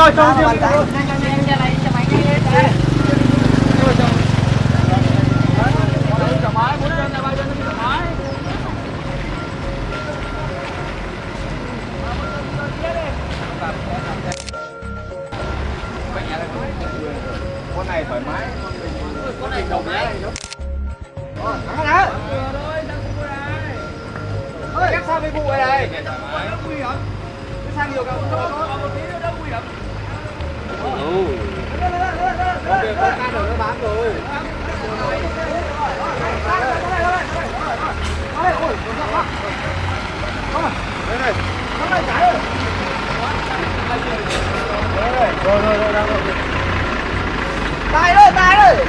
thôi cho riêng con này thoải mái con này thoải mái thắng đó ép sang với vụ này này cái sang nhiều càng một tí nữa đỡ nguy hiểm con được con can được nó bám rồi đây này nó lại trái rồi rồi rồi rồi đang rồi tài rồi tài rồi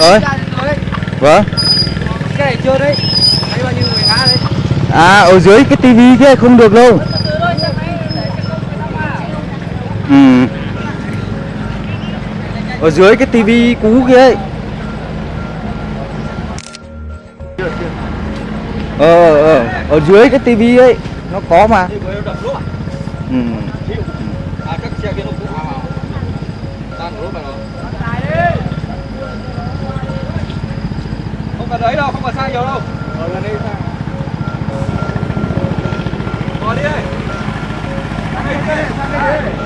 Ơi. Vâng. cái này chưa đấy thấy bao nhiêu người ngã đấy À ở dưới cái tivi kia không được đâu. Ừ. Ở dưới cái tivi cũ kia ấy. Ờ ờ ở dưới cái tivi ấy nó có mà. Ừ. đâu không nhiều đâu. Ở gần đây sang ngồi đi sang đây đi sang đây. đi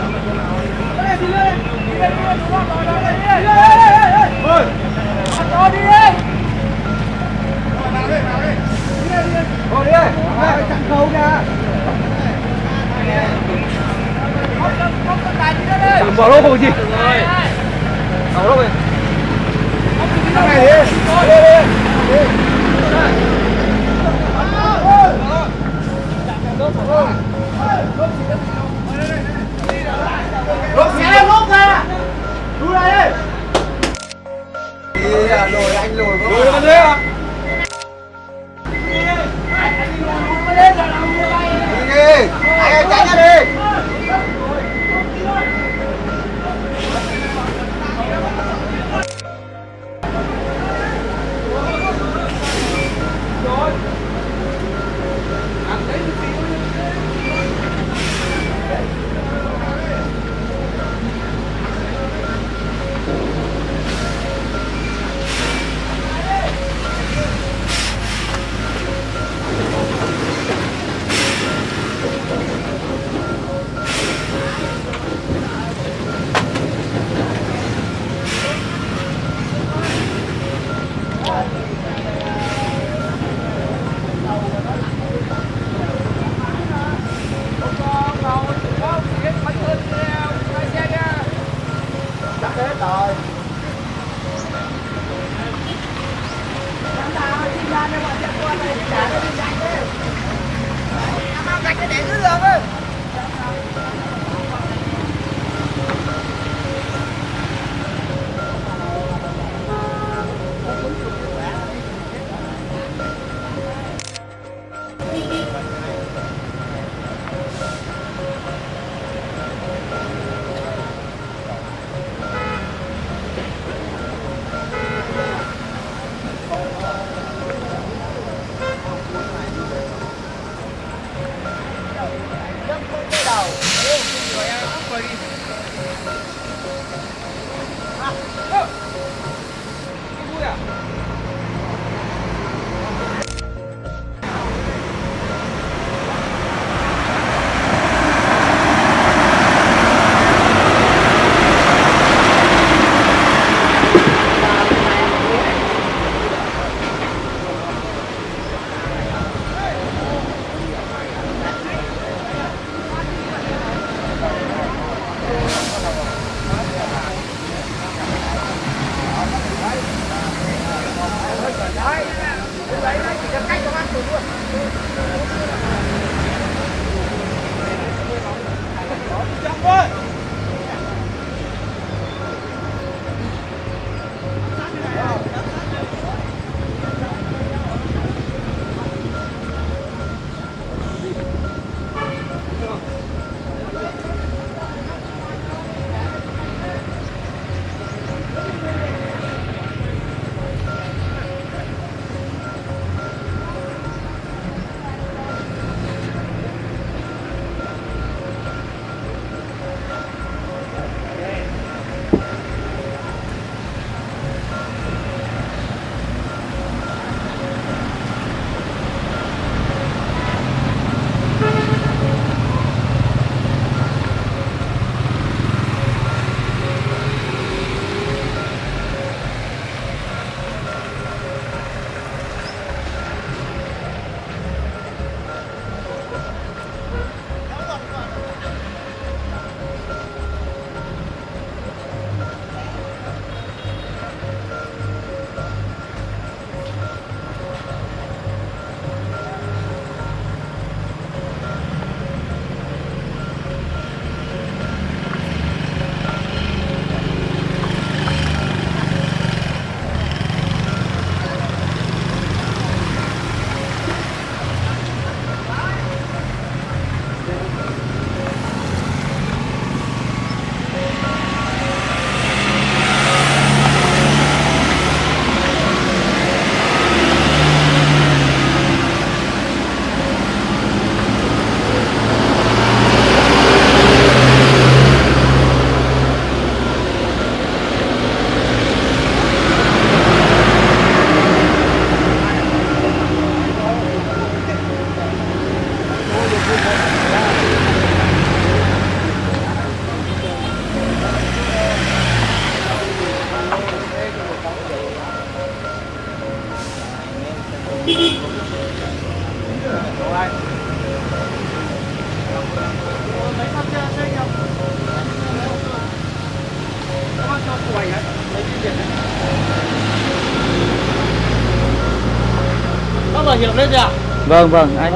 vâng vâng anh.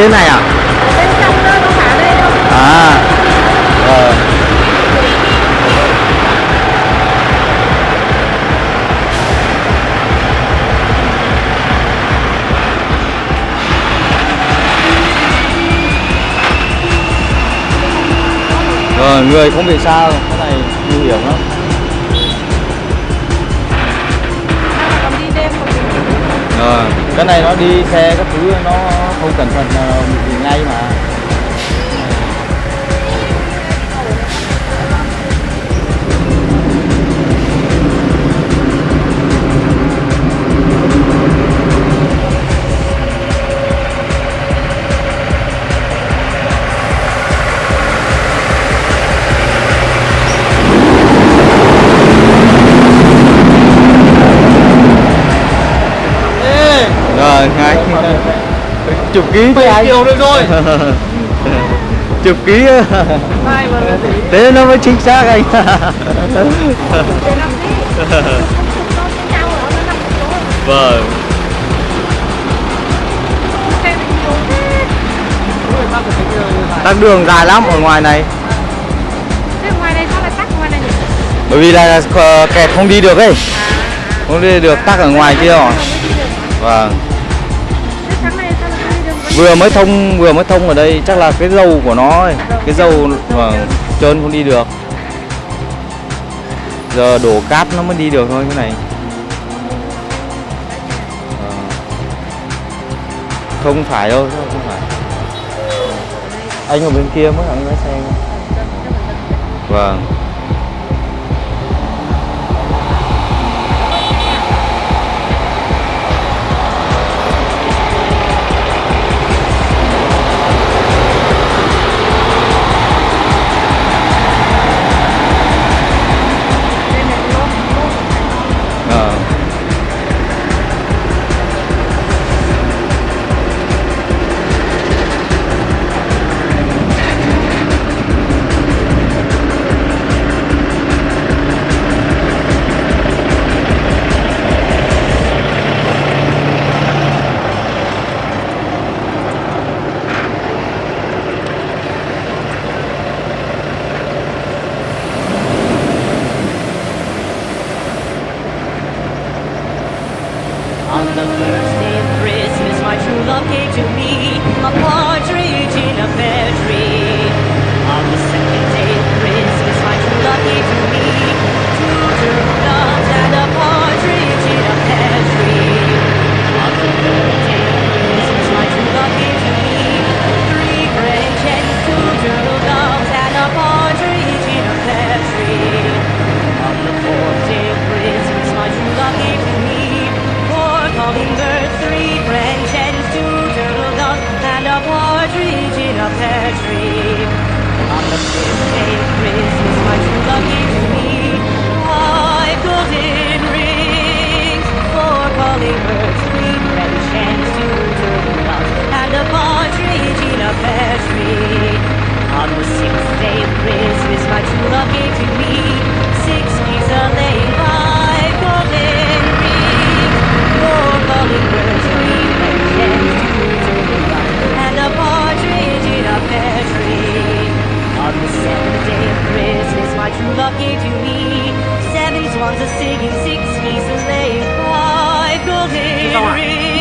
Trên này à? À. Ờ Rồi, người không bị sao, cái này nguy hiểm lắm. Rồi, cái này nó đi xe các thứ nó không cẩn thận là bị ngay mà. ký. Chứ anh triệu được rồi. Chục ký. Thế nó mới chính xác anh. Vâng. Tắc đường dài lắm ở ngoài này. Bởi vì là kẹt không đi được ấy. Không đi được tắc ở ngoài kia rồi. Vâng vừa mới thông, vừa mới thông ở đây, chắc là cái dầu của nó ấy. cái dầu mà trơn không đi được giờ đổ cát nó mới đi được thôi, cái này à. không phải đâu, không phải anh ở bên kia mới ăn lái xe vâng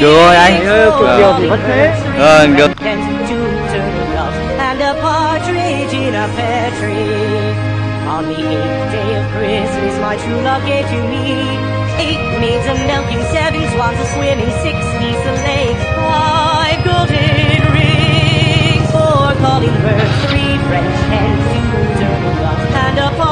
Được rồi anh. Được. Được On the eighth day of Christmas, my true love gave to me. Eight maids a milking, seven swans a swimming, six geese a lake Five golden rings, four calling birds, three French hens, two turtle doves, and a